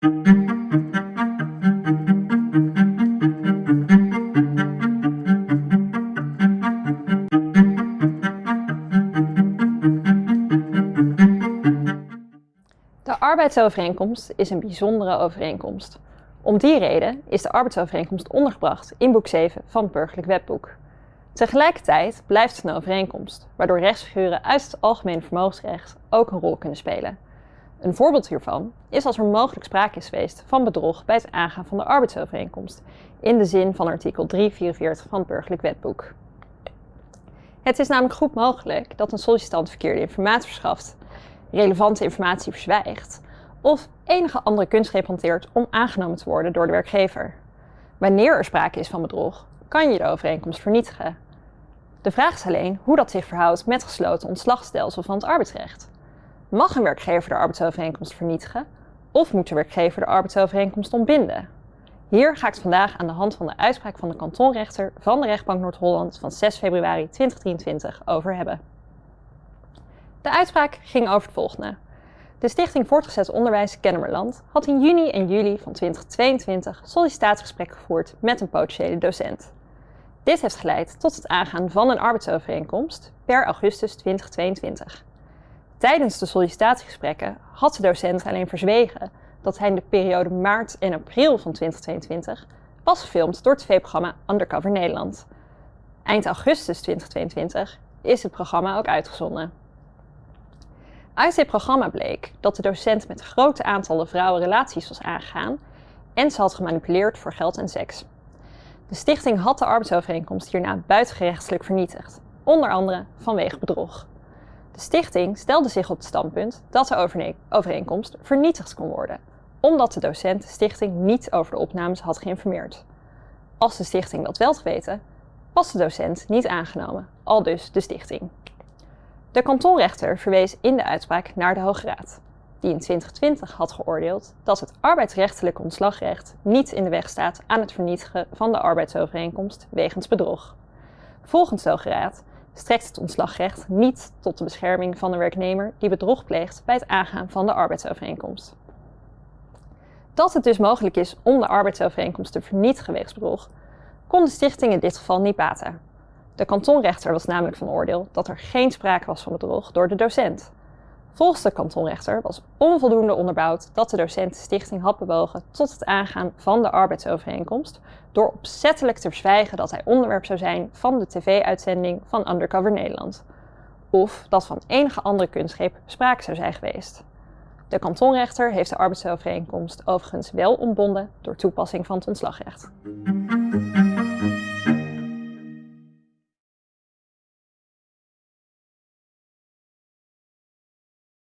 De arbeidsovereenkomst is een bijzondere overeenkomst. Om die reden is de arbeidsovereenkomst ondergebracht in boek 7 van het Burgerlijk Wetboek. Tegelijkertijd blijft het een overeenkomst, waardoor rechtsfiguren uit het algemene vermogensrecht ook een rol kunnen spelen. Een voorbeeld hiervan is als er mogelijk sprake is geweest van bedrog bij het aangaan van de arbeidsovereenkomst, in de zin van artikel 344 van het Burgerlijk Wetboek. Het is namelijk goed mogelijk dat een sollicitant verkeerde informatie verschaft, relevante informatie verzwijgt of enige andere kunstgreep hanteert om aangenomen te worden door de werkgever. Wanneer er sprake is van bedrog, kan je de overeenkomst vernietigen. De vraag is alleen hoe dat zich verhoudt met gesloten ontslagstelsel van het arbeidsrecht. Mag een werkgever de arbeidsovereenkomst vernietigen of moet de werkgever de arbeidsovereenkomst ontbinden? Hier ga ik het vandaag aan de hand van de uitspraak van de kantonrechter van de rechtbank Noord-Holland van 6 februari 2023 over hebben. De uitspraak ging over het volgende. De Stichting Voortgezet Onderwijs Kennemerland had in juni en juli van 2022 sollicitatiegesprek gevoerd met een potentiële docent. Dit heeft geleid tot het aangaan van een arbeidsovereenkomst per augustus 2022. Tijdens de sollicitatiegesprekken had de docent alleen verzwegen dat hij in de periode maart en april van 2022 was gefilmd door het tv-programma Undercover Nederland. Eind augustus 2022 is het programma ook uitgezonden. Uit dit programma bleek dat de docent met grote aantallen vrouwen relaties was aangegaan en ze had gemanipuleerd voor geld en seks. De stichting had de arbeidsovereenkomst hierna buitengerechtselijk vernietigd, onder andere vanwege bedrog. De stichting stelde zich op het standpunt dat de overeenkomst vernietigd kon worden, omdat de docent de stichting niet over de opnames had geïnformeerd. Als de stichting dat wel had geweten, was de docent niet aangenomen, al dus de stichting. De kantonrechter verwees in de uitspraak naar de Hoge Raad, die in 2020 had geoordeeld dat het arbeidsrechtelijk ontslagrecht niet in de weg staat aan het vernietigen van de arbeidsovereenkomst wegens bedrog. Volgens de Hoge Raad strekt het ontslagrecht niet tot de bescherming van de werknemer die bedrog pleegt bij het aangaan van de arbeidsovereenkomst. Dat het dus mogelijk is om de arbeidsovereenkomst te vernietigen wegens bedrog, kon de stichting in dit geval niet baten. De kantonrechter was namelijk van oordeel dat er geen sprake was van bedrog door de docent. Volgens de kantonrechter was onvoldoende onderbouwd dat de docent de stichting had bewogen tot het aangaan van de arbeidsovereenkomst door opzettelijk te verzwijgen dat hij onderwerp zou zijn van de tv-uitzending van Undercover Nederland. Of dat van enige andere kunstgreep sprake zou zijn geweest. De kantonrechter heeft de arbeidsovereenkomst overigens wel ontbonden door toepassing van het ontslagrecht.